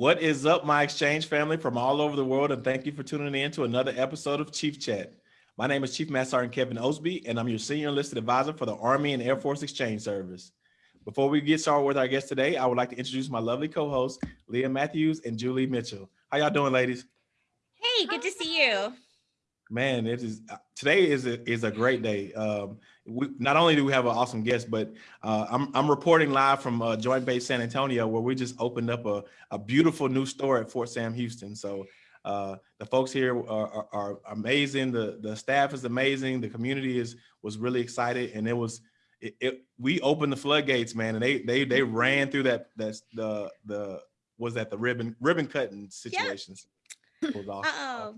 What is up, my exchange family from all over the world, and thank you for tuning in to another episode of Chief Chat. My name is Chief Master Sergeant Kevin Osby, and I'm your Senior Enlisted Advisor for the Army and Air Force Exchange Service. Before we get started with our guest today, I would like to introduce my lovely co-hosts, Leah Matthews and Julie Mitchell. How y'all doing, ladies? Hey, good to see you. Man, it is today is a, is a great day. Um, we not only do we have an awesome guest, but uh, I'm I'm reporting live from uh, Joint Base San Antonio, where we just opened up a a beautiful new store at Fort Sam Houston. So uh, the folks here are, are, are, amazing. The the staff is amazing. The community is was really excited, and it was it, it we opened the floodgates, man, and they they they ran through that that's the the was that the ribbon ribbon cutting situations. Yeah. Oh,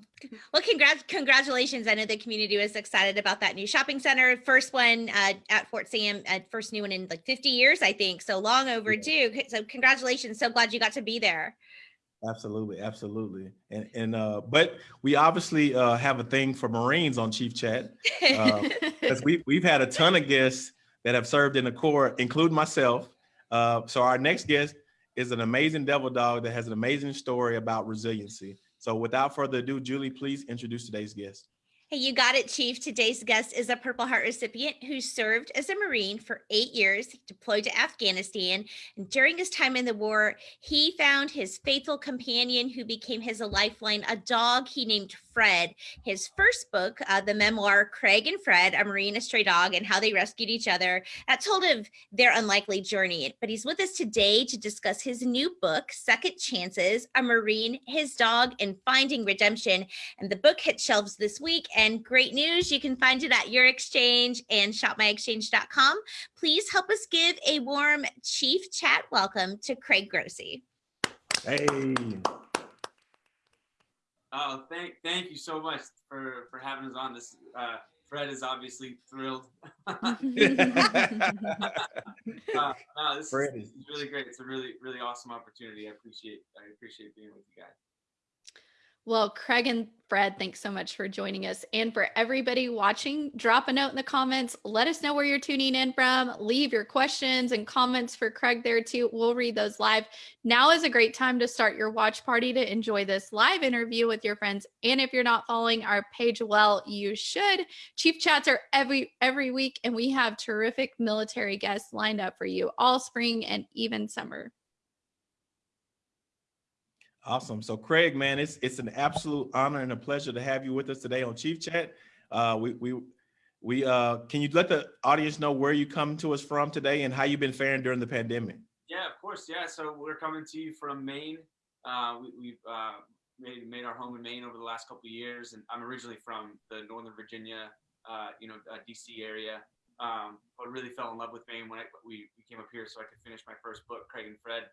well, congrats, congratulations. I know the community was excited about that new shopping center. First one uh, at Fort Sam, uh, first new one in like 50 years, I think. So long overdue. Yeah. So congratulations. So glad you got to be there. Absolutely, absolutely. And and uh, but we obviously uh, have a thing for Marines on Chief Chat because uh, we we've had a ton of guests that have served in the Corps, including myself. Uh, so our next guest is an amazing devil dog that has an amazing story about resiliency. So without further ado, Julie, please introduce today's guest. Hey, you got it, Chief. Today's guest is a Purple Heart recipient who served as a Marine for eight years, deployed to Afghanistan. And during his time in the war, he found his faithful companion who became his lifeline, a dog he named Fred. His first book, uh, the memoir, Craig and Fred, a Marine, a stray dog, and how they rescued each other, that told of their unlikely journey. But he's with us today to discuss his new book, Second Chances, a Marine, his dog, and Finding Redemption. And the book hit shelves this week. Great news, you can find it at your exchange and shopmyexchange.com. Please help us give a warm chief chat welcome to Craig Grossi. Hey. Oh, thank thank you so much for for having us on. This uh, Fred is obviously thrilled. uh, no, this Fred is, is really great. It's a really really awesome opportunity. I appreciate I appreciate being with you guys. Well, Craig and Fred, thanks so much for joining us. And for everybody watching, drop a note in the comments. Let us know where you're tuning in from. Leave your questions and comments for Craig there too. We'll read those live. Now is a great time to start your watch party to enjoy this live interview with your friends. And if you're not following our page well, you should. Chief chats are every every week, and we have terrific military guests lined up for you all spring and even summer. Awesome. So Craig, man, it's it's an absolute honor and a pleasure to have you with us today on Chief Chat. Uh, we we we uh, can you let the audience know where you come to us from today and how you've been faring during the pandemic? Yeah, of course. Yeah. So we're coming to you from Maine. Uh, we, have uh, made made our home in Maine over the last couple of years, and I'm originally from the Northern Virginia, uh, you know, uh, DC area. Um, but really fell in love with Maine when I, we, we came up here so I could finish my first book, Craig and Fred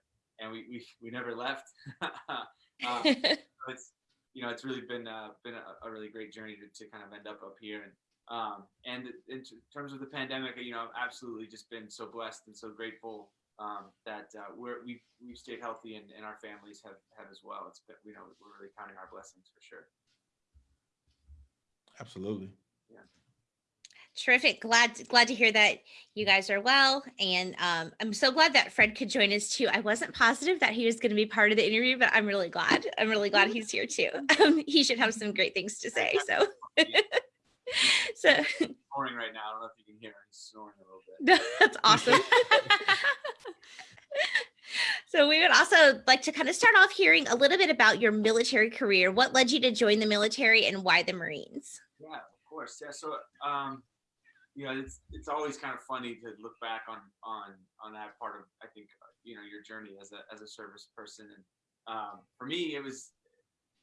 and we we, we never left. um, it's you know it's really been uh, been a, a, really great journey to, to kind of end up up here and um, and in terms of the pandemic, you know, I've absolutely just been so blessed and so grateful um, that uh, we're we've we've stayed healthy and, and our families have have as well. It's been, you know we're really counting our blessings for sure. Absolutely. Terrific. Glad glad to hear that you guys are well. And um, I'm so glad that Fred could join us too. I wasn't positive that he was going to be part of the interview, but I'm really glad. I'm really glad he's here too. Um, he should have some great things to say. So, so snoring right now. I don't know if you can hear him. Snoring a little bit. That's awesome. so we would also like to kind of start off hearing a little bit about your military career. What led you to join the military and why the Marines? Yeah, of course. Yeah. So um, you know, it's it's always kind of funny to look back on on on that part of I think you know your journey as a as a service person. And um, for me, it was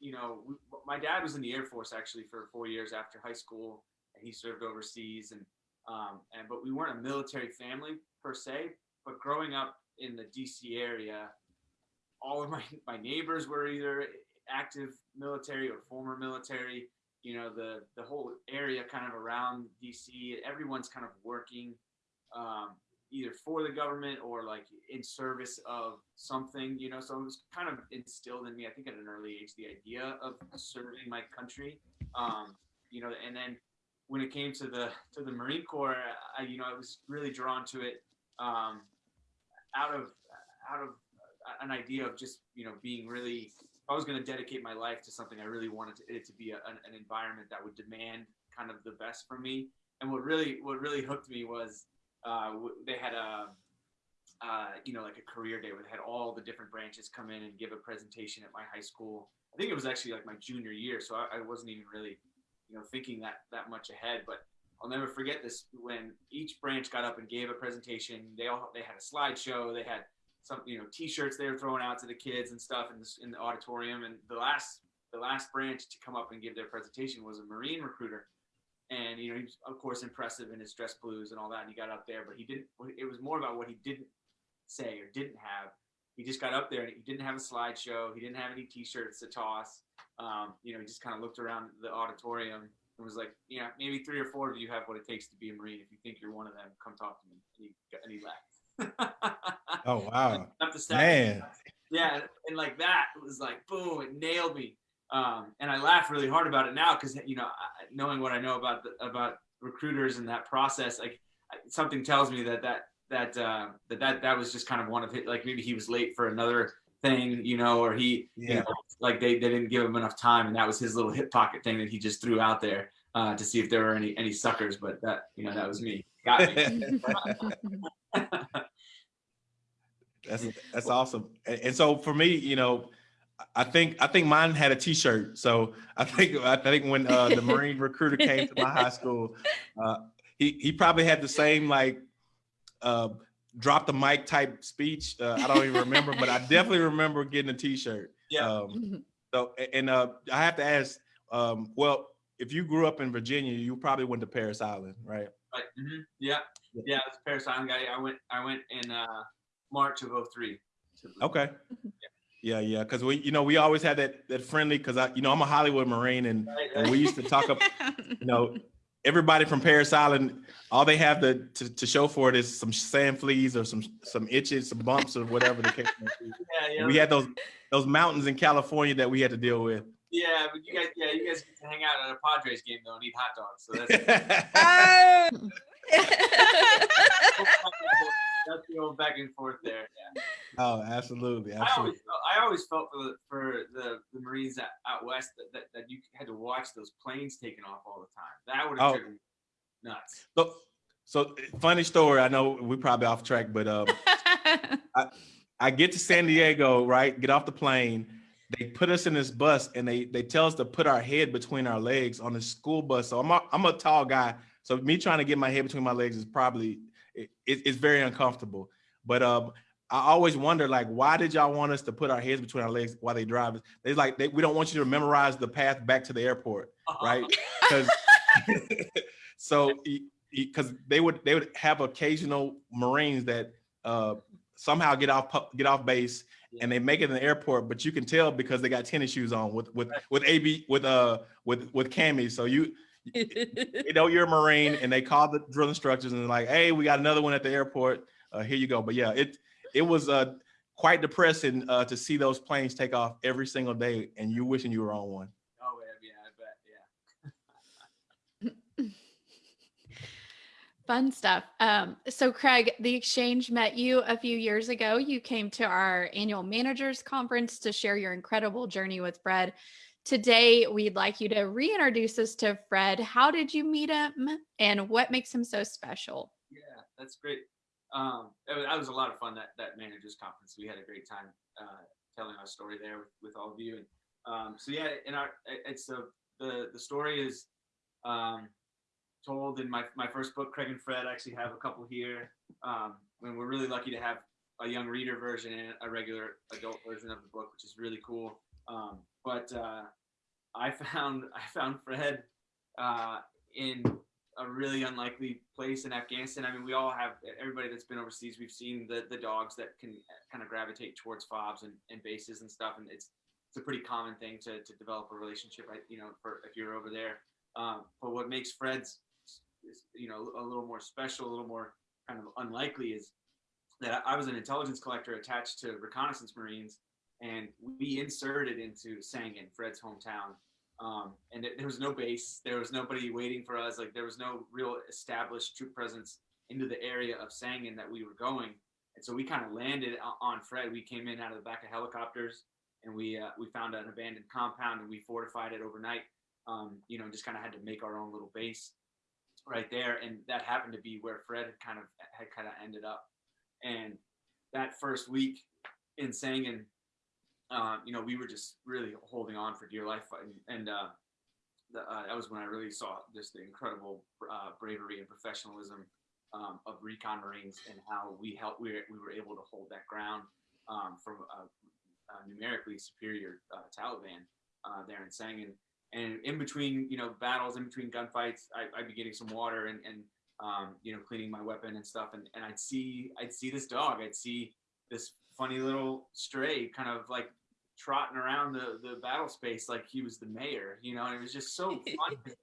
you know we, my dad was in the Air Force actually for four years after high school, and he served overseas. And um, and but we weren't a military family per se. But growing up in the DC area, all of my my neighbors were either active military or former military you know the the whole area kind of around DC. Everyone's kind of working um, either for the government or like in service of something. You know, so it was kind of instilled in me. I think at an early age, the idea of serving my country. Um, you know, and then when it came to the to the Marine Corps, I you know I was really drawn to it um, out of out of an idea of just you know being really. I was going to dedicate my life to something, I really wanted to, it to be a, an, an environment that would demand kind of the best from me. And what really what really hooked me was uh, they had a uh, you know like a career day where they had all the different branches come in and give a presentation at my high school. I think it was actually like my junior year, so I, I wasn't even really you know thinking that that much ahead, but. I'll never forget this when each branch got up and gave a presentation. They all they had a slideshow. They had some you know T-shirts they were throwing out to the kids and stuff in this in the auditorium. And the last the last branch to come up and give their presentation was a Marine recruiter, and you know he was of course impressive in his dress blues and all that. And he got up there, but he didn't. It was more about what he didn't say or didn't have. He just got up there and he didn't have a slideshow. He didn't have any T-shirts to toss. Um, you know, he just kind of looked around the auditorium and was like, yeah, maybe three or four of you have what it takes to be a Marine. If you think you're one of them, come talk to me. And he, and he left. Oh wow, Up the man. Yeah, and like that it was like boom, it nailed me. Um, and I laugh really hard about it now because you know, knowing what I know about the, about recruiters and that process, like something tells me that that that uh, that that that was just kind of one of his, like maybe he was late for another thing, you know, or he, you Yeah. know, like they, they didn't give him enough time, and that was his little hip pocket thing that he just threw out there uh, to see if there were any any suckers. But that you know that was me. Got me. That's that's awesome. And, and so for me, you know, I think I think mine had a T-shirt. So I think I think when uh, the Marine recruiter came to my high school, uh, he he probably had the same like uh, drop the mic type speech. Uh, I don't even remember, but I definitely remember getting a T-shirt. Yeah. Um, so and uh, I have to ask. Um, well, if you grew up in Virginia, you probably went to Parris Island, right? Right. mhm, Yeah. Yeah. I Parris Island guy. I went. I went in uh, March of 03. Okay. Yeah, yeah, because we, you know, we always had that that friendly. Because I, you know, I'm a Hollywood Marine, and, Right, and we used to talk up. You know, everybody from Parris Island, all they have to, to to show for it is some sand fleas or some some itches, some bumps, or whatever the case may be. Yeah. Yeah. We had those those mountains in California that we had to deal with. Yeah, but you guys, yeah, you guys get to hang out at a Padres game though and eat hot dogs. So that's Oh. that's the old back and forth there. Yeah. oh, absolutely, I absolutely. always, felt, I always felt for the for the, the Marines out, out west that, that, that you had to watch those planes taking off all the time. That would have Oh. driven me nuts. So, so funny story. I know we're probably off track, but um, I get to San Diego, right? Get off the plane. They put us in this bus and they they tell us to put our head between our legs on the school bus. So I'm a, I'm a tall guy, so me trying to get my head between my legs is probably it, it- it's very uncomfortable. But um, I always wonder like why did y'all want us to put our heads between our legs while they drive? They like they, we don't want you to memorize the path back to the airport, right? Because so because they would they would have occasional Marines that uh, somehow get off get off base and they make it in the airport, but you can tell because they got tennis shoes on with with with AB with uh with with camis. So you you know you're a Marine and they call the drill instructors and they're like, hey, we got another one at the airport. Uh, here you go. But yeah, it it was uh quite depressing uh, to see those planes take off every single day and you wishing you were on one. Oh yeah, yeah, I bet. Yeah. Fun stuff. Um, so, Craig, the exchange met you a few years ago. You came to our annual managers conference to share your incredible journey with Fred. Today, we'd like you to reintroduce us to Fred. How did you meet him and what makes him so special? Yeah, that's great. Um, that was, that was a lot of fun. That that managers conference, we had a great time uh, telling our story there with, with all of you. And um, so yeah, in our it's the the the story is um, told in my my first book. Craig and Fred I actually have a couple here. Um, and we're really lucky to have a young reader version and a regular adult version of the book, which is really cool. Um, but uh, I found I found Fred uh, in a really unlikely place in Afghanistan. I mean, we all have everybody that's been overseas. We've seen the the dogs that can kind of gravitate towards fobs and, and bases and stuff, and it's it's a pretty common thing to to develop a relationship. You know, for if you're over there. Um, but what makes Fred's you know a little more special, a little more kind of unlikely is that I was an intelligence collector attached to reconnaissance Marines, and we inserted into Sangin, Fred's hometown, um, and it, there was no base. There was nobody waiting for us. Like there was no real established troop presence into the area of Sangin that we were going. And so we kind of landed on Fred. We came in out of the back of helicopters and we uh, we found an abandoned compound and we fortified it overnight. Um, you know, just kind of had to make our own little base right there, and that happened to be where Fred had kind of had kind of ended up. And that first week in Sangin, um, you know, we were just really holding on for dear life, and, uh, the, uh, that was when I really saw just the incredible uh, bravery and professionalism um, of recon Marines and how we helped. We were, we were able to hold that ground um, from a, a numerically superior uh, Taliban uh, there in Sangin. And in between, you know, battles, in between gunfights, I, I'd be getting some water and, and um, you know, cleaning my weapon and stuff. And, and I'd see, I'd see this dog. I'd see this funny little stray kind of like trotting around the, the battle space like he was the mayor, you know, and it was just so fun.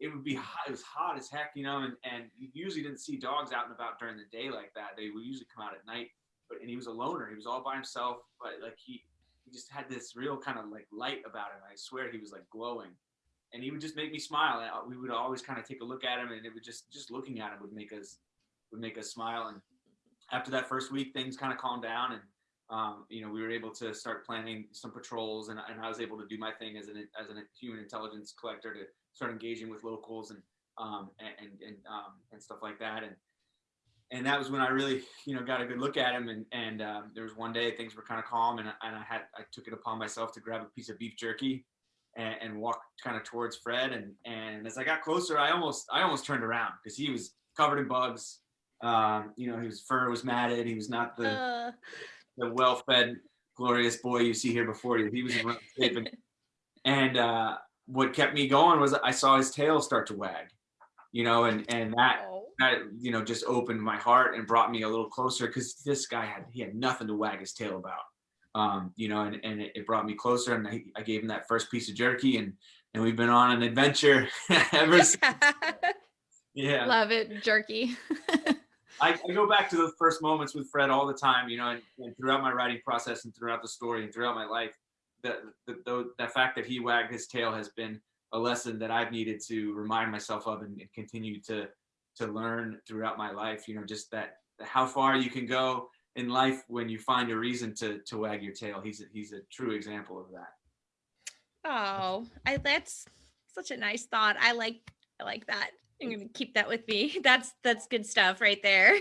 it would be hot, it was hot as heck, you know, and, and you usually didn't see dogs out and about during the day like that. They would usually come out at night. But and he was a loner. He was all by himself, but like he he just had this real kind of like light about him. I swear he was like glowing. And he would just make me smile. And uh, we would always kind of take a look at him and it would just just looking at him would make us would make us smile. And after that first week, things kind of calmed down and um, you know, we were able to start planning some patrols, and, and I was able to do my thing as an as a human intelligence collector to start engaging with locals and um, and and and, um, and stuff like that. And and that was when I really, you know, got a good look at him. And and um, there was one day things were kind of calm, and, I- and I had I took it upon myself to grab a piece of beef jerky and, and walk kind of towards Fred. And and as I got closer, I almost I almost turned around because he was covered in bugs. Um, you know, his fur was matted. He was not the Uh, the well-fed, glorious boy you see here before you. He was in rough shape, and, and uh, what kept me going was I saw his tail start to wag, you know, and and that oh. That you know just opened my heart and brought me a little closer because this guy had he had nothing to wag his tail about, um, you know, and and it, it brought me closer, and I, I gave him that first piece of jerky, and and we've been on an adventure ever since. Yeah. Love it, jerky. I, I go back to the first moments with Fred all the time, you know, and, and throughout my writing process and throughout the story and throughout my life, the, the, the, the fact that he wagged his tail has been a lesson that I've needed to remind myself of and, and continue to, to learn throughout my life, you know, just that how far you can go in life when you find a reason to, to wag your tail. He's a, he's a true example of that. Oh, I that's such a nice thought. I like I like that. I'm gonna keep that with me. That's that's good stuff right there.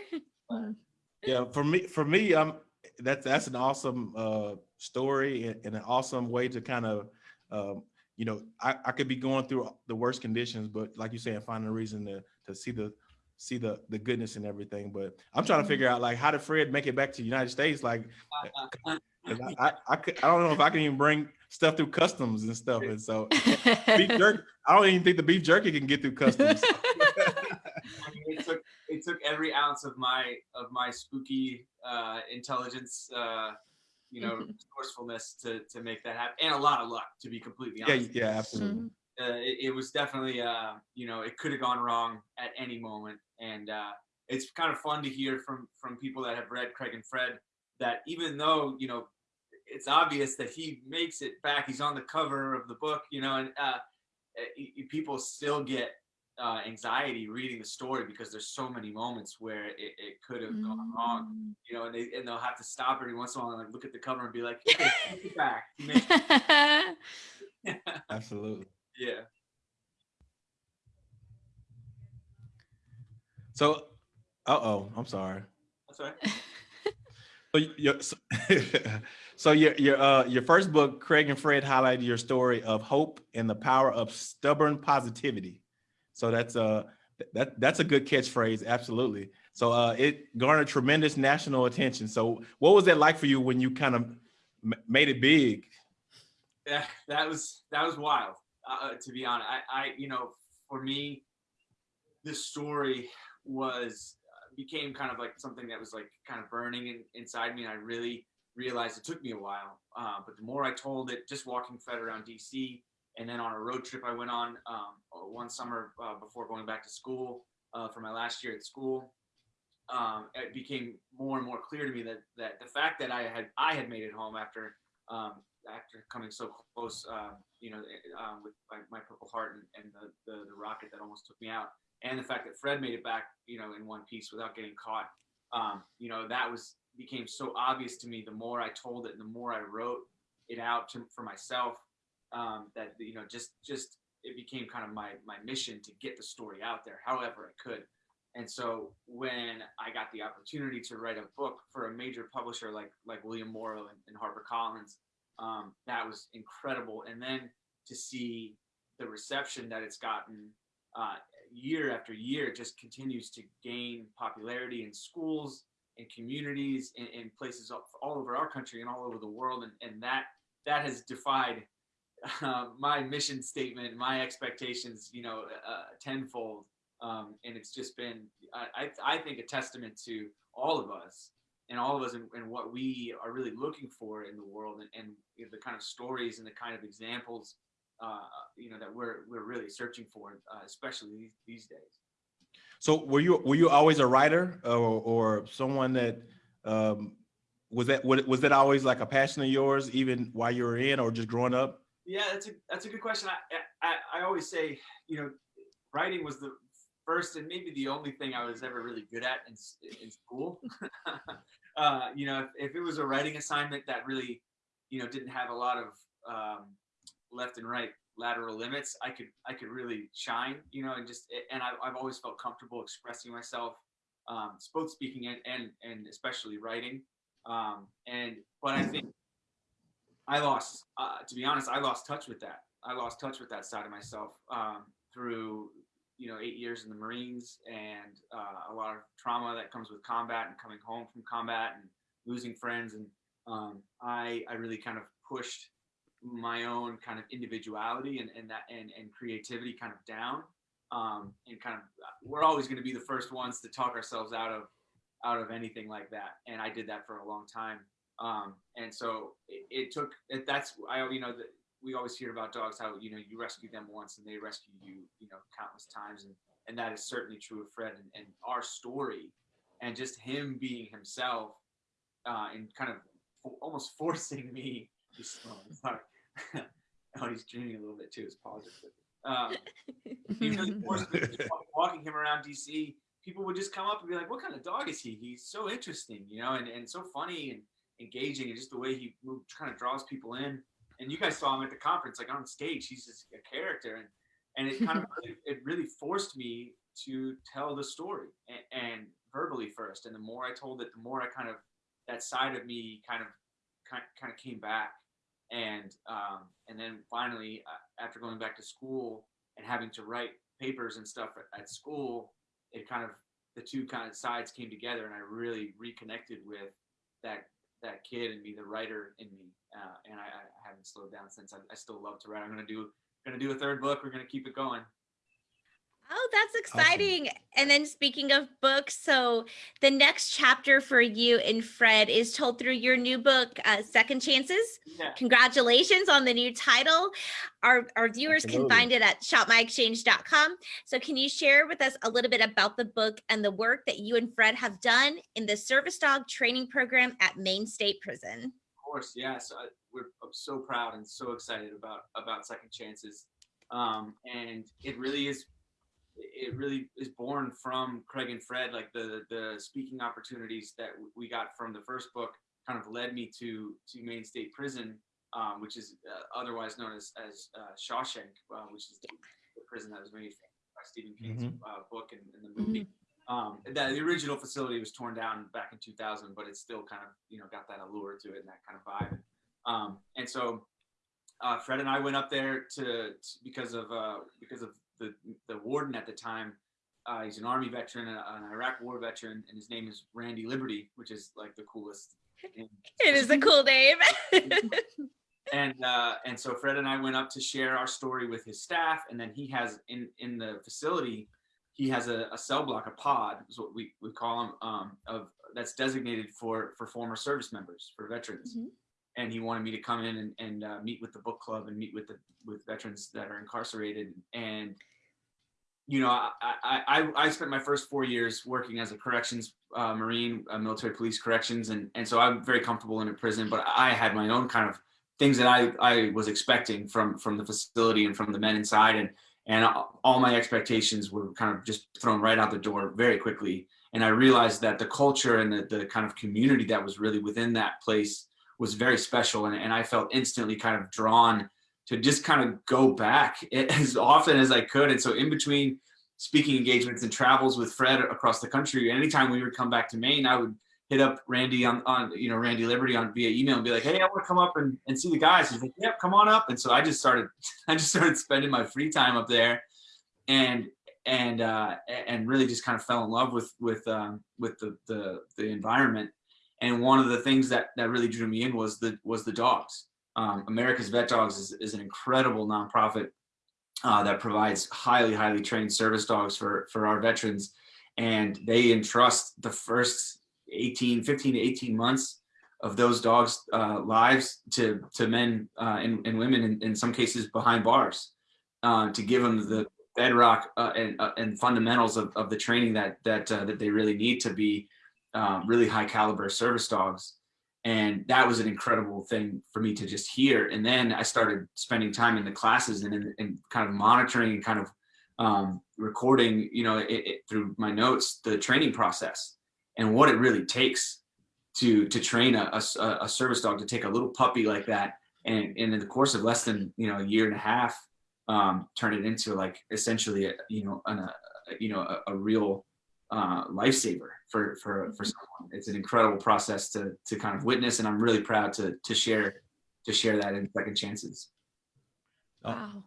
Yeah, for me, for me, um, that's that's an awesome uh story and, and an awesome way to kind of, um, you know, I, I could be going through the worst conditions, but like you saying, finding a reason to to see the see the the goodness and everything. But I'm trying to figure out like how did Fred make it back to the United States? Like, I, I I could I don't know if I can even bring stuff through customs and stuff. And so beef jerky, I don't even think the beef jerky can get through customs. I mean, it took it took every ounce of my of my spooky uh, intelligence, uh, you know, resourcefulness to to make that happen, and a lot of luck, to be completely yeah, honest. yeah, yeah, absolutely. Mhm. Uh, it, it was definitely, uh, you know, it could have gone wrong at any moment, and uh, it's kind of fun to hear from from people that have read Craig and Fred that even though you know it's obvious that he makes it back, he's on the cover of the book, you know, and uh, y- y- people still get uh, anxiety reading the story because there's so many moments where it, it could have gone wrong, you know, and they and they'll have to stop every once in a while and like look at the cover and be like, hey, take it back. He Absolutely. Yeah. So, uh oh, I'm sorry. That's right. So your so, so your your uh your first book, Craig and Fred highlighted your story of hope and the power of stubborn positivity. So that's uh that that's a good catchphrase, absolutely. So uh it garnered tremendous national attention. So what was that like for you when you kind of m- made it big? Yeah, that was that was wild. Uh, to be honest, I, I, you know, for me, this story was uh, became kind of like something that was like kind of burning in, inside me, and I really realized it took me a while. Uh, but the more I told it, just walking Fred around DC, and then on a road trip I went on um, one summer uh, before going back to school uh, for my last year at school. Um, it became more and more clear to me that that the fact that I had I had made it home after um, after coming so close, um, you know, um, with my, my Purple Heart and, and the, the the rocket that almost took me out, and the fact that Fred made it back, you know, in one piece without getting caught, um, you know, that was became so obvious to me the more I told it and the more I wrote it out to, for myself um, that you know just just it became kind of my my mission to get the story out there however I could. And so when I got the opportunity to write a book for a major publisher like like William Morrow and, and HarperCollins, um, that was incredible. And then to see the reception that it's gotten uh, year after year just continues to gain popularity in schools and communities in, in places all, all, over our country and all over the world. And, and that that has defied uh, my mission statement, my expectations, you know, uh, tenfold. Um, and it's just been, I, I think, a testament to all of us and all of us and, and what we are really looking for in the world and, and you know, the kind of stories and the kind of examples uh, you know that we're we're really searching for, uh, especially these, these days. So were you were you always a writer or, or someone that um, was that was that always like a passion of yours even while you were in or just growing up? Yeah, that's a that's a good question. I I, I always say you know writing was the first and maybe the only thing I was ever really good at in, in school. uh, you know, if, if, it was a writing assignment that really, you know, didn't have a lot of um, left and right lateral limits, I could I could really shine, you know, and just and I, I've always felt comfortable expressing myself, um, both speaking and and and especially writing. Um, and but I think I lost, uh, to be honest, I lost touch with that. I lost touch with that side of myself um, through you know eight years in the Marines and uh, a lot of trauma that comes with combat and coming home from combat and losing friends. And um, I I really kind of pushed my own kind of individuality and, and that and, and creativity kind of down. Um, and kind of we're always going to be the first ones to talk ourselves out of out of anything like that. And i did that for a long time. Um, and so it, it took it, that's i you know that we always hear about dogs how you know you rescue them once and they rescue you you know countless times and and that is certainly true of fred and, and our story and just him being himself uh, and kind of almost forcing me He's Sorry. oh, he's dreaming a little bit too. His are Um, walking him around DC, people would just come up and be like, "What kind of dog is he? He's so interesting, you know, and, and so funny and engaging, and just the way he kind of draws people in." And you guys saw him at the conference, like on stage, he's just a character, and and it kind of it really forced me to tell the story and, and verbally first, and the more I told it, the more I kind of that side of me kind of kind, kind of came back and um, and then finally uh, after going back to school and having to write papers and stuff at, at, school it kind of the two kind of sides came together and i really reconnected with that that kid and me the writer in me uh, and I, I, haven't slowed down since. I, I still love to write. I'm to do to do a third book. We're to keep it going Oh, that's exciting. Awesome. And then speaking of books, so the next chapter for you and Fred is told through your new book, uh, Second Chances. Yeah. Congratulations on the new title. Our, our viewers Absolutely. can find it at shopmyexchange.com. So can you share with us a little bit about the book and the work that you and Fred have done in the service dog training program at Maine State Prison? Of course, yeah. So I, we're I'm so proud and so excited about, about Second Chances. Um, and it really is it really is born from Craig and Fred. Like the the speaking opportunities that we got from the first book kind of led me to to Maine State Prison, um, which is uh, otherwise known as as uh, Shawshank, uh, which is the, the, prison that was made by Stephen King's mm -hmm. book and, and, the movie. Mm -hmm. Um, that the original facility was torn down back in 2000, but it's still kind of you know got that allure to it and that kind of vibe. Um, and so uh, Fred and I went up there to, to because of uh, because of the the warden at the time. Uh, he's an army veteran, an Iraq war veteran, and his name is Randy Liberty, which is like the coolest. Name. It is a cool name. and uh, and so Fred and I went up to share our story with his staff, and then he has in in the facility, he has a, a cell block, a pod, is what we we call them, um, of that's designated for for former service members, for veterans. Mm -hmm and he wanted me to come in and, and uh, meet with the book club and meet with the with veterans that are incarcerated. And you know I, I i spent my first four years working as a corrections uh, marine uh, military police corrections and and so i'm very comfortable in a prison but i had my own kind of things that i i was expecting from from the facility and from the men inside and and all my expectations were kind of just thrown right out the door very quickly. And I realized that the culture and the, the kind of community that was really within that place was very special. And, and I felt instantly kind of drawn to just kind of go back as often as I could. And so in between speaking engagements and travels with Fred across the country, anytime we would come back to Maine, I would hit up Randy on, on you know, Randy Liberty on via email and be like, hey, I want to come up and, and see the guys. He's like, yep, come on up. And so I just started, I just started spending my free time up there and, and, uh, and really just kind of fell in love with, with, um, with the, the, the environment. And one of the things that, that really drew me in was the, was the dogs. Um, America's Vet Dogs is, is an incredible nonprofit uh, that provides highly, highly trained service dogs for, for our veterans. And they entrust the first 18, 15 to 18 months of those dogs' uh, lives to, to men uh, and, and women, in, in some cases behind bars, uh, to give them the bedrock uh, and, uh, and fundamentals of, of the training that, that, that they really need to be um, really high caliber service dogs. And that was an incredible thing for me to just hear. And then i started spending time in the classes and, in, and kind of monitoring and kind of um, recording you know it, it, through my notes the training process and what it really takes to to train a, a, a service dog to take a little puppy like that. And, and in the course of less than you know a year and a half um, turn it into like essentially a, you know an, a, you know a, a real uh, lifesaver for for for someone. It's an incredible process to to kind of witness, and I'm really proud to to share to share that in Second Chances. Oh, Wow.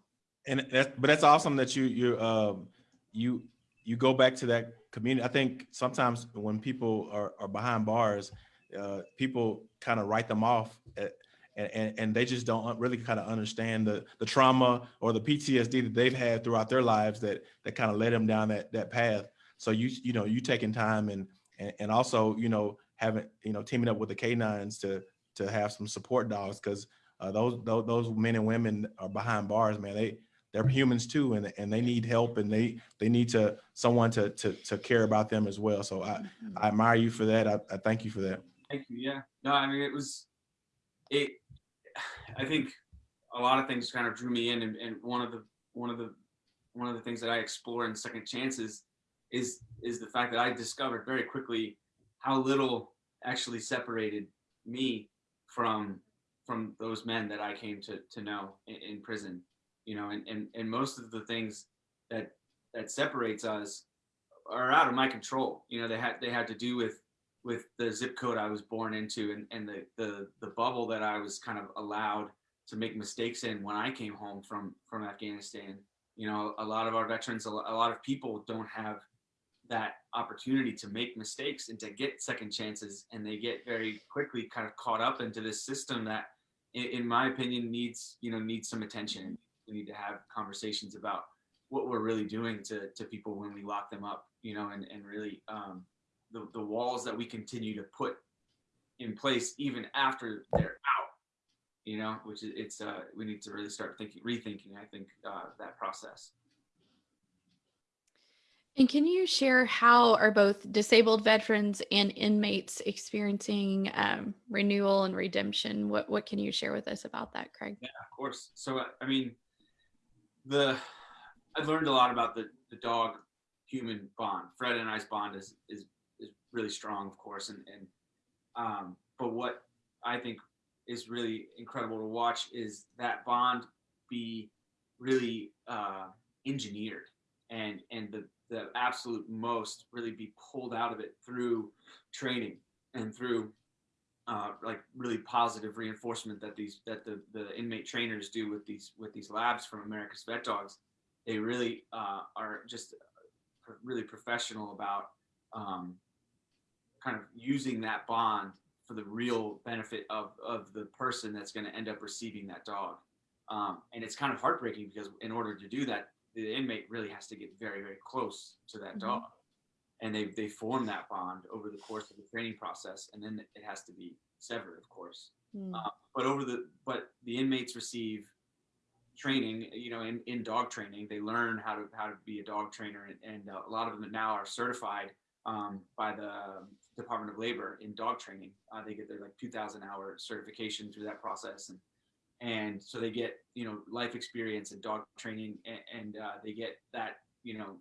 And that's, but that's awesome that you, you, um, you, you go back to that community. I think sometimes when people are, are behind bars, uh, people kind of write them off at, and, and, and they just don't really kind of understand the, the trauma or the PTSD that they've had throughout their lives that, that kind of led them down that, that path. So you, you know, you taking time and, and, and also, you know, having, you know, teaming up with the canines to, to have some support dogs. Cause uh, those, those, those men and women are behind bars, man. They, they're humans too, and, and they need help and they, they need to, someone to, to, to care about them as well. So I, Mhm. I admire you for that. I, I thank you for that. Thank you. Yeah. No, I mean it was it. I think a lot of things kind of drew me in, and, and one of the one of the one of the things that I explore in Second Chances is is the fact that I discovered very quickly how little actually separated me from from those men that I came to to know in, in prison. You know, and, and and most of the things that that separates us are out of my control. You know, they had they had to do with with the zip code I was born into and, and the, the the bubble that I was kind of allowed to make mistakes in when I came home from from Afghanistan. You know, a lot of our veterans, a a lot of people don't have that opportunity to make mistakes and to get second chances, and they get very quickly kind of caught up into this system that, in, in my opinion, needs you know needs some attention. We need to have conversations about what we're really doing to to people when we lock them up. You know, and and really um, the, the walls that we continue to put in place even after they're out you know which is it's uh we need to really start thinking rethinking i think uh that process And can you share how are both disabled veterans and inmates experiencing um, renewal and redemption? What what can you share with us about that, Craig? yeah of course so uh, i mean the i've learned a lot about the the dog human bond fred and i's bond is is is really strong of course and and um but what i think is really incredible to watch is that bond be really uh engineered and and the the absolute most really be pulled out of it through training and through uh, like really positive reinforcement that these that the the inmate trainers do with these with these labs from America's Vet Dogs. They really uh, are just really professional about um, kind of using that bond for the real benefit of of the person that's going to end up receiving that dog. Um, and it's kind of heartbreaking because in order to do that, the inmate really has to get very very close to that Mhm. dog and they they form that bond over the course of the training process and then it has to be severed of course Mm. uh, but over the but the inmates receive training you know in, in dog training they learn how to how to be a dog trainer and, and a lot of them now are certified um, by the department of labor in dog training uh, they get their like 2000 hour certification through that process and and so they get you know life experience and dog training and, and uh, they get that you know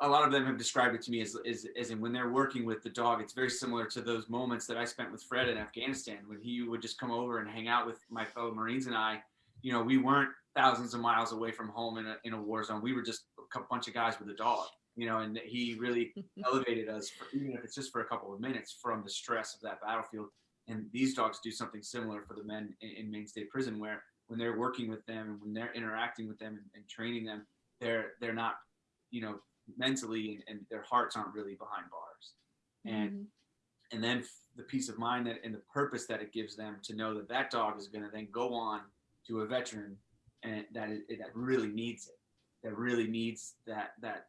a lot of them have described it to me as, as, as in when they're working with the dog, it's very similar to those moments that I spent with Fred in Afghanistan when he would just come over and hang out with my fellow Marines and I. You know, we weren't thousands of miles away from home in a, in a war zone. We were just a bunch of guys with a dog, you know, and he really elevated us, for, even if it's just for a couple of minutes from the stress of that battlefield. And these dogs do something similar for the men in, in Maine State Prison, where when they're working with them and when they're interacting with them and, and training them, they're they're not, you know, mentally and, and their hearts aren't really behind bars. And Mhm. and then the peace of mind that and the purpose that it gives them to know that that dog is going to then go on to a veteran and that it, that really needs it that really needs that that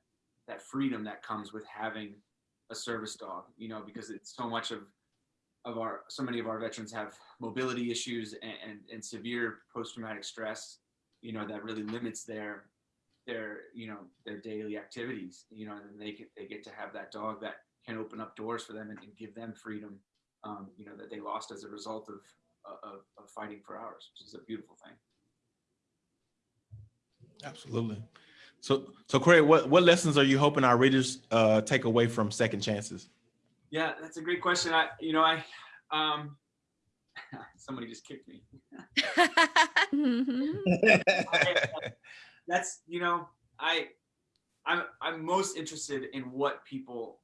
that freedom that comes with having a service dog you know because it's so much of of our so many of our veterans have mobility issues and and, and severe post-traumatic stress you know that really limits their their you know their daily activities you know and they get they get to have that dog that can open up doors for them and, and give them freedom um, you know that they lost as a result of, of of fighting for ours which is a beautiful thing Absolutely. So, so Craig, what, what lessons are you hoping our readers uh, take away from Second Chances? Yeah that's a great question. I you know i um somebody just kicked me. Mhm. that's you know i i'm i'm most interested in what people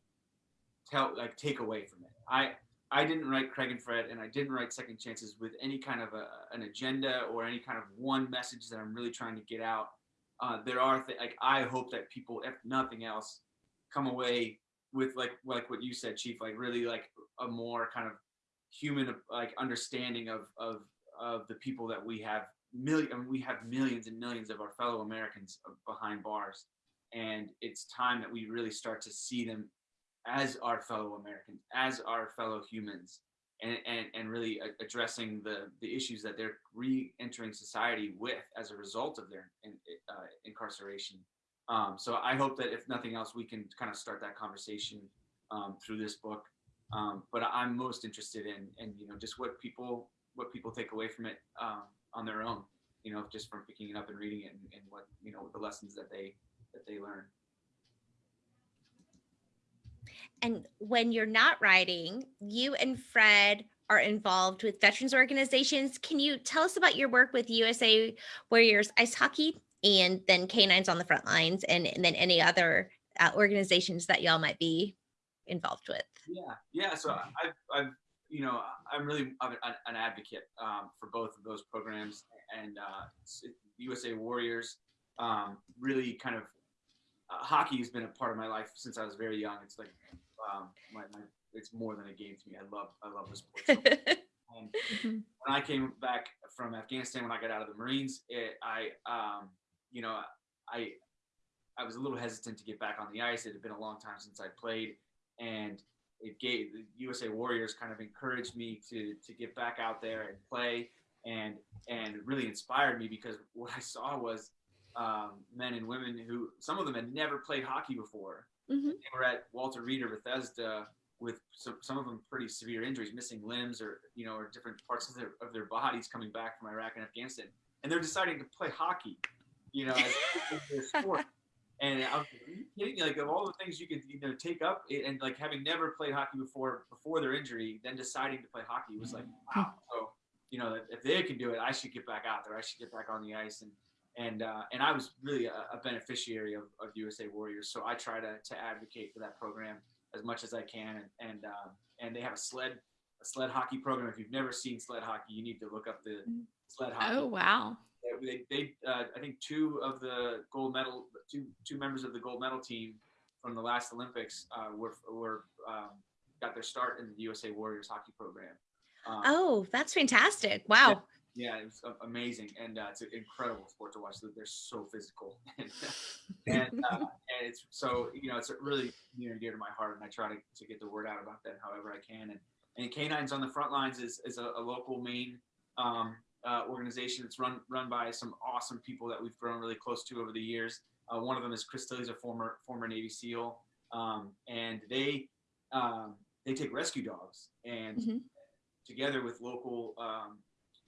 tell like take away from it. I i didn't write craig and fred and i didn't write second chances with any kind of a, an agenda or any kind of one message that i'm really trying to get out. Uh, there are th- like i hope that people if nothing else come away with like like what you said chief like really like a more kind of human like understanding of of of the people that we have million I mean, we have millions and millions of our fellow Americans behind bars. And it's time that we really start to see them as our fellow Americans as our fellow humans and and, and really addressing the the issues that they're re-entering society with as a result of their uh, incarceration um, so I hope that if nothing else we can kind of start that conversation um, through this book. Um, but I'm most interested in in you know just what people what people take away from it um, on their own you know just from picking it up and reading it and, and what you know the lessons that they that they learn. And when you're not writing, you and Fred are involved with veterans organizations. Can you tell us about your work with USA Warriors Ice Hockey and then Canines on the Front Lines and, and then any other uh, organizations that y'all might be involved with? yeah yeah so i've, I've you know i'm really an, an advocate um, for both of those programs and uh, usa warriors um, really kind of uh, hockey has been a part of my life since i was very young it's like um, my, my it's more than a game to me i love i love the sport so. And when I came back from Afghanistan, when I got out of the Marines, it, I, um, you know, I, I was a little hesitant to get back on the ice. It had been a long time since I played, and it gave the USA Warriors kind of encouraged me to to get back out there and play, and and really inspired me because what I saw was um, men and women who some of them had never played hockey before. Mhm. They were at Walter Reed or Bethesda with some, some of them pretty severe injuries, missing limbs or you know, or different parts of their of their bodies coming back from Iraq and Afghanistan, and they're deciding to play hockey, you know, sport. And I was like, you kidding? Like of all the things you could you know take up, and like having never played hockey before before their injury, then deciding to play hockey was like wow. So you know, if they can do it, I should get back out there. I should get back on the ice and. And, uh, and I was really a, a beneficiary of, of USA Warriors, so I try to, to advocate for that program as much as I can. And and, um, and they have a sled a sled hockey program. If you've never seen sled hockey, you need to look up the Mm. sled hockey. Oh, wow. They, they uh, I think two of the gold medal two two members of the gold medal team from the last Olympics uh, were were um, got their start in the USA Warriors hockey program. Um, Oh, that's fantastic. Wow. yeah, it was a- amazing, and uh, it's an incredible sport to watch. They're so physical, and and, uh, and it's so you know it's really near and dear to my heart, and I try to, to get the word out about that however I can. And and Canines on the Front Lines is is a, a local Maine um, uh, organization. It's run run by some awesome people that we've grown really close to over the years. Uh, one of them is Chris Tilley's a former former Navy SEAL, um, and they um, they take rescue dogs and Mhm. together with local um,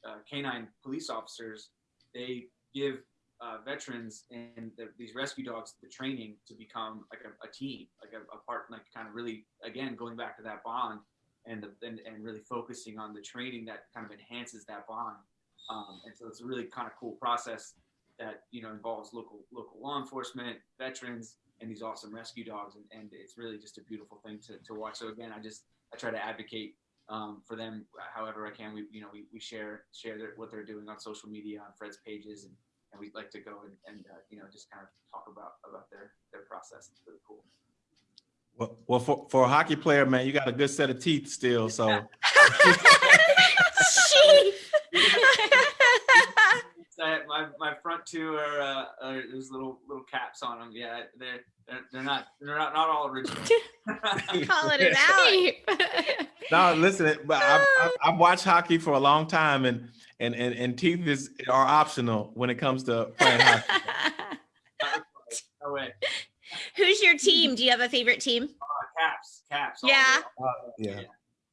uh, canine police officers, they give uh, veterans and the, these rescue dogs, the training to become like a, a team, like a, a part, like kind of really, again, going back to that bond and the, and, and really focusing on the training that kind of enhances that bond. Um, and so it's a really kind of cool process that, you know, involves local, local law enforcement, veterans, and these awesome rescue dogs. And, and it's really just a beautiful thing to, to watch. So again, I just, I try to advocate um, for them however I can. We, you know, we, we share, share their, what they're doing on social media, on Fred's pages, and, and we'd like to go and, and uh, you know, just kind of talk about, about their, their process. It's really cool. Well, well, for, for a hockey player, man, you got a good set of teeth still. So Chief. Uh, my, my front two are, uh, are there's little little caps on them. Yeah, they're they're, they're not they're not, not all original. Calling it out. no, listen, but I've, I've, I've watched hockey for a long time, and and and, and teeth is are optional when it comes to playing hockey. no way. Who's your team? Do you have a favorite team? Uh, caps, caps. Yeah. the way. Yeah.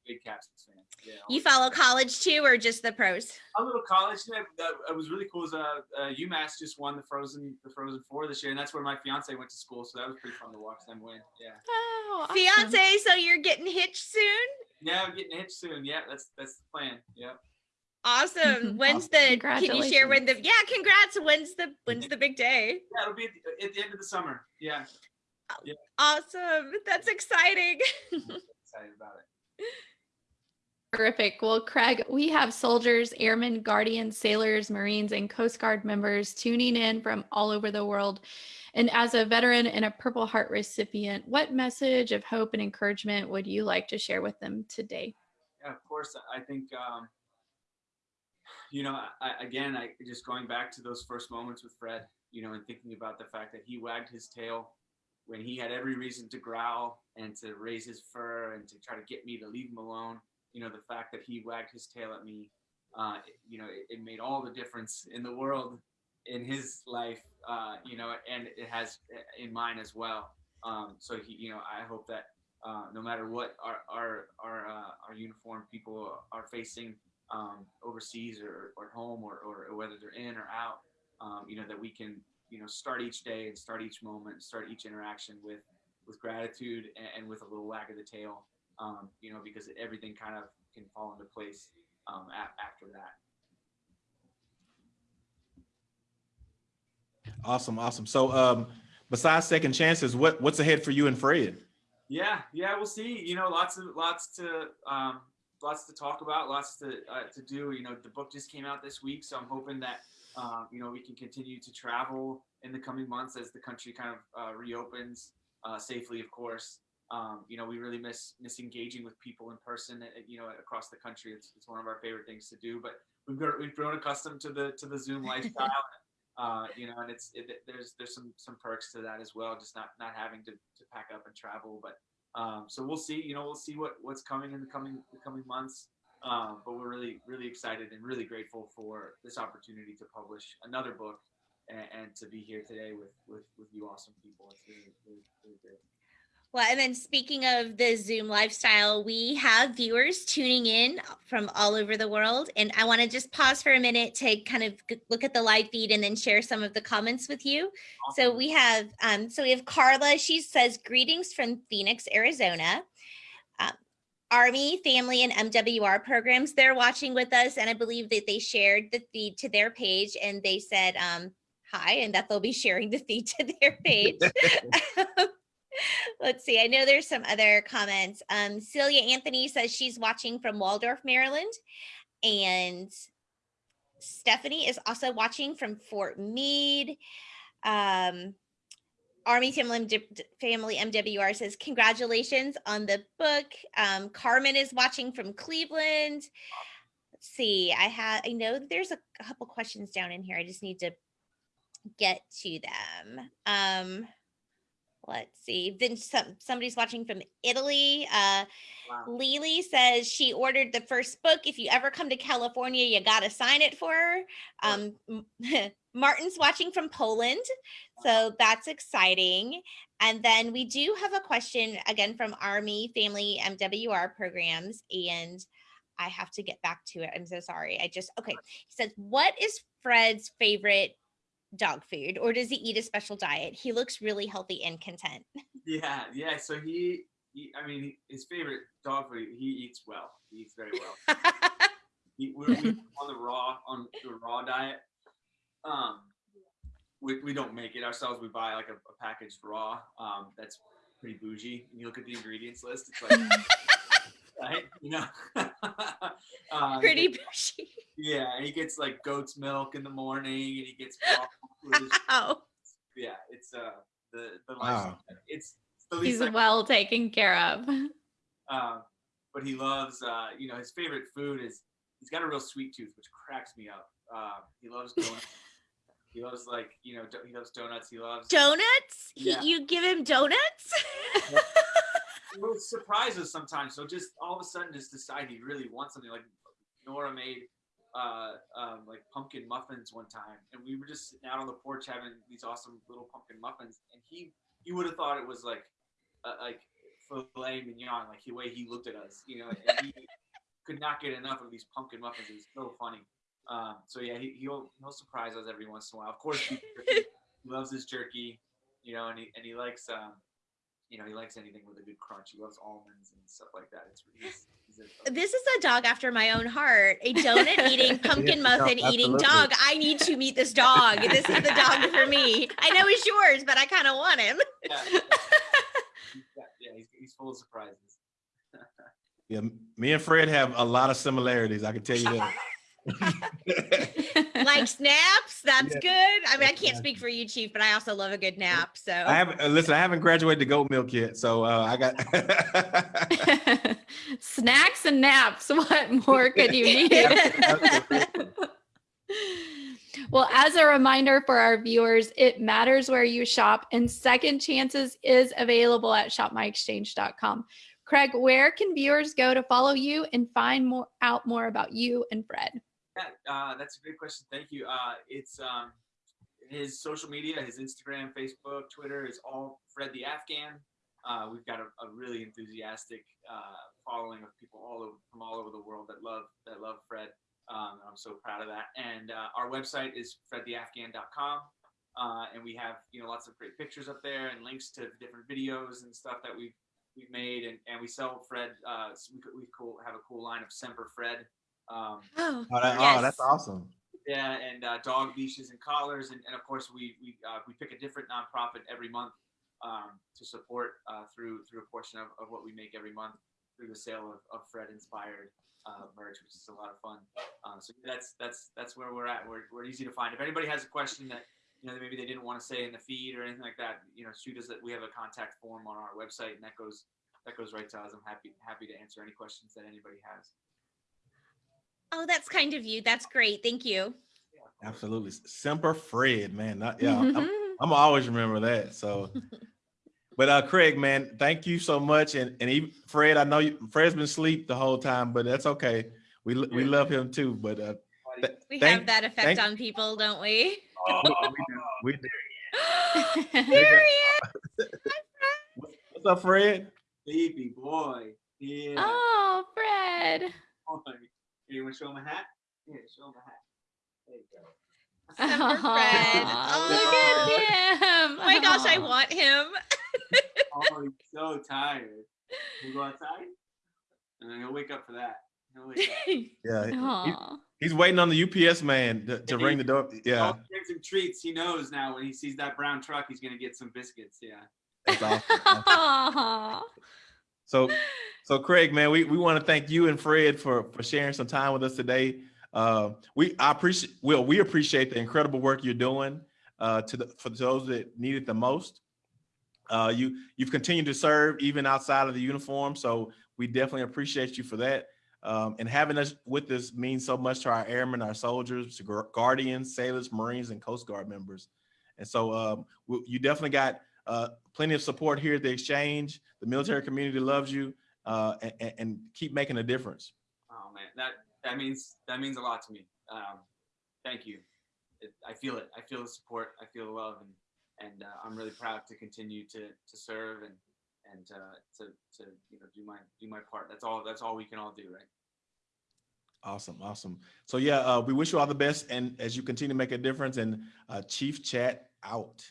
big caps fan. Yeah. You follow college too, or just the pros? a little college that, that that was really cool. Is uh, uh, UMass just won the Frozen the Frozen Four this year, and that's where my fiance went to school. So that was pretty fun to watch them win. Yeah, Oh, awesome. Fiance, so you're getting hitched soon? yeah, I'm getting hitched soon. Yeah, that's that's the plan. Yeah. Awesome. When's the? Can you share when the? Yeah, congrats. When's the? When's the big day? Yeah, it'll be at the, at the end of the summer. Yeah, Awesome. That's exciting. excited about it. Terrific. Well, Craig, we have soldiers, airmen, guardians, sailors, Marines, and Coast Guard members tuning in from all over the world. And as a veteran and a Purple Heart recipient, what message of hope and encouragement would you like to share with them today? Yeah, of course. I think, um, you know, I, again, I just going back to those first moments with Fred, you know, and thinking about the fact that he wagged his tail when he had every reason to growl and to raise his fur and to try to get me to leave him alone. You know, the fact that he wagged his tail at me, uh, you know, it, it made all the difference in the world in his life, uh, you know, and it has in mine as well. Um, so he, you know, I hope that uh, no matter what our our our, uh, our uniformed people are facing um, overseas or, or home or, or whether they're in or out, um, you know, that we can, you know, start each day and start each moment, start each interaction with with gratitude and, and with a little wag of the tail, um, you know, because everything kind of can fall into place um, a- after that. Awesome, awesome. So, um, besides second chances, what what's ahead for you and Fred? Yeah, yeah, we'll see. You know, lots of lots to um, lots to talk about, lots to uh, to do. You know, the book just came out this week, so I'm hoping that um, you know we can continue to travel in the coming months as the country kind of uh, reopens uh, safely, of course. Um, you know, we really miss miss engaging with people in person. uh, You know, across the country, it's, it's one of our favorite things to do. But we've got we've grown accustomed to the to the Zoom lifestyle. uh, you know, and it's it, there's there's some some perks to that as well. Just not not having to, to pack up and travel, but um, so we'll see. You know, we'll see what what's coming in the coming the coming months. Um, but we're really really excited and really grateful for this opportunity to publish another book and, and to be here today with with with you awesome people. It's really really, really great. Well, and then speaking of the Zoom lifestyle, we have viewers tuning in from all over the world. And I want to just pause for a minute to kind of look at the live feed and then share some of the comments with you. So we have, um, so we have Carla. She says, "Greetings from Phoenix, Arizona." Um, Army, Family, and MWR programs. They're watching with us, and I believe that they shared the feed to their page, and they said um, hi, and that they'll be sharing the feed to their page. Let's see. I know there's some other comments. Um, Celia Anthony says she's watching from Waldorf, Maryland, and Stephanie is also watching from Fort Meade. Um, Army Family, MWR says congratulations on the book. Um, Carmen is watching from Cleveland. Let's see. I have. I know there's a couple questions down in here. I just need to get to them. Um, let's see. Then some somebody's watching from Italy. Uh, Wow. Lily says she ordered the first book. If you ever come to California, you got to sign it for her. Um, Martin's watching from Poland. So that's exciting. And then we do have a question again from Army Family MWR programs. And I have to get back to it. I'm so sorry. I just, okay. He says, What is Fred's favorite dog food or does he eat a special diet? He looks really healthy and content. Yeah, yeah. So he, he I mean, his favorite dog food. He eats well. He eats very well. He, we're, we're on the raw on the raw diet. Um, we, we don't make it ourselves. We buy like a, a packaged raw. Um, that's pretty bougie. And you look at the ingredients list. It's like, right? You know, uh, Pretty bushy. Yeah, he gets like goat's milk in the morning, and he gets. Wow. yeah, it's uh the the Wow. It's, it's the He's least. I- well taken care of. um, but he loves uh, you know his favorite food is he's got a real sweet tooth, which cracks me up. Uh, he loves donuts. he loves like you know do- he loves donuts. He loves. Donuts? He, You give him donuts? It would surprise us sometimes. So just all of a sudden, just decide he really wants something. Like Nora made uh, um, like pumpkin muffins one time, and we were just sitting out on the porch having these awesome little pumpkin muffins, and he he would have thought it was like uh, like filet mignon, like the way he looked at us, you know, and he could not get enough of these pumpkin muffins. It was so funny. Um, so yeah, he, he'll he'll surprise us every once in a while. Of course, he loves his jerky, you know, and he and he likes um, you know, he likes anything with a good crunch. He loves almonds and stuff like that. It's he's, he's a, This is a dog after my own heart. A donut eating, pumpkin Yeah, no, muffin eating dog. I need to meet this dog. This is the dog for me. I know he's yours, but I kind of want him. yeah, yeah, yeah, he's, he's full of surprises. Yeah, me and Fred have a lot of similarities. I can tell you that. Like snaps, that's Yeah. good. I mean, I can't speak for you, Chief, but I also love a good nap. So I haven't uh, listen. I haven't graduated to goat milk yet, so uh, I got. Snacks and naps. What more could you need? Well, as a reminder for our viewers, it matters where you shop, and Second Chances is available at shopmyexchange.com. Craig, where can viewers go to follow you and find more out more about you and Fred? Yeah, uh, that's a great question. Thank you. Uh, it's um, his social media, his Instagram, Facebook, Twitter is all Fred the Afghan. Uh, we've got a, a really enthusiastic uh, following of people all over from all over the world that love that love Fred. Um, I'm so proud of that. And uh, our website is fredtheafghan.com. Uh, and we have you know lots of great pictures up there and links to different videos and stuff that we've we've made and, and we sell Fred. We we cool have a cool line of Semper Fred. Um, oh, Oh, that- oh, Yes. that's awesome. yeah, and uh, dog leashes and collars, and, and of course we we uh, we pick a different nonprofit every month um, to support uh, through through a portion of, of what we make every month through the sale of, of Fred inspired uh, merch, which is a lot of fun. Uh, so that's that's that's where we're at. We're, we're easy to find. If anybody has a question that you know maybe they didn't want to say in the feed or anything like that, you know, shoot us. That we have a contact form on our website, and that goes that goes right to us. I'm happy happy to answer any questions that anybody has. Oh, that's kind of you. That's great. Thank you. Absolutely, Semper Fred, man. Not, yeah, I'm. I'm gonna always remember that. So, but uh, Craig, man, thank you so much, and and even Fred, I know you, Fred's been asleep the whole time, but that's okay. We we love him too. But uh, th- We Thank- have that effect on people, don't we? Oh, we do. There he is. What's up, Fred? baby boy. Yeah. oh, Fred. boy. You want to show him a hat? Yeah, show him a hat. There you go. Semper Fred. Oh. Look at him. Oh my gosh, I want him. Oh, he's so tired. We'll go outside? And then he'll wake up for that. He'll wake up. Yeah, he- he's waiting on the UPS man to, to ring the door. Yeah, All the drinks and treats, he knows now when he sees that brown truck, he's going to get some biscuits. Yeah. that's awesome. So, so Craig, man, we, we want to thank you and Fred for for sharing some time with us today. Uh, we I appreciate well, we appreciate the incredible work you're doing uh, to the for those that need it the most. Uh, you you've continued to serve even outside of the uniform, so we definitely appreciate you for that. Um, and having us with us means so much to our airmen, our soldiers, guardians, sailors, Marines, and Coast Guard members. And so um, you definitely got uh, plenty of support here at the exchange. The military community loves you uh, and, and keep making a difference. Oh man, that that means that means a lot to me. Um, thank you. It, I feel it. I feel the support. I feel the love, and and uh, I'm really proud to continue to to serve and and uh, to to you know do my do my part. That's all. That's all we can all do, right? Awesome, awesome. So yeah, uh, we wish you all the best, and as you continue to make a difference, and uh, Chief Chat out.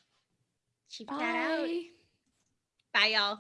Chief Chat out. Bye. Bye, y'all.